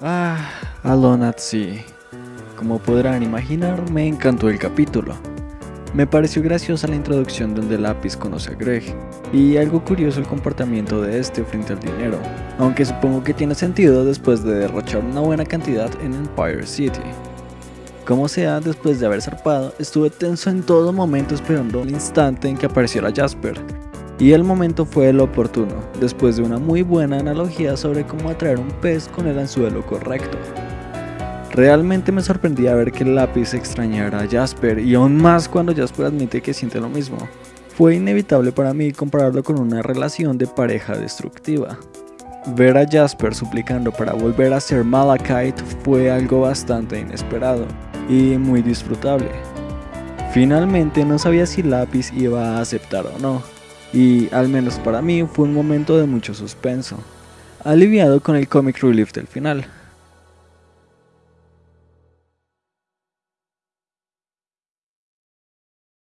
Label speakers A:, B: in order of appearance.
A: Ah, Alone at Sea. Como podrán imaginar, me encantó el capítulo. Me pareció graciosa la introducción donde Lápiz conoce a Greg, y algo curioso el comportamiento de este frente al dinero, aunque supongo que tiene sentido después de derrochar una buena cantidad en Empire City. Como sea, después de haber zarpado, estuve tenso en todo momento esperando el instante en que apareciera Jasper, y el momento fue el oportuno, después de una muy buena analogía sobre cómo atraer un pez con el anzuelo correcto. Realmente me sorprendía ver que el lápiz extrañara a Jasper y aún más cuando Jasper admite que siente lo mismo. Fue inevitable para mí compararlo con una relación de pareja destructiva. Ver a Jasper suplicando para volver a ser Malachite fue algo bastante inesperado y muy disfrutable. Finalmente no sabía si Lápiz iba a aceptar o no, y al menos para mí fue un momento de mucho suspenso, aliviado con el comic relief del final.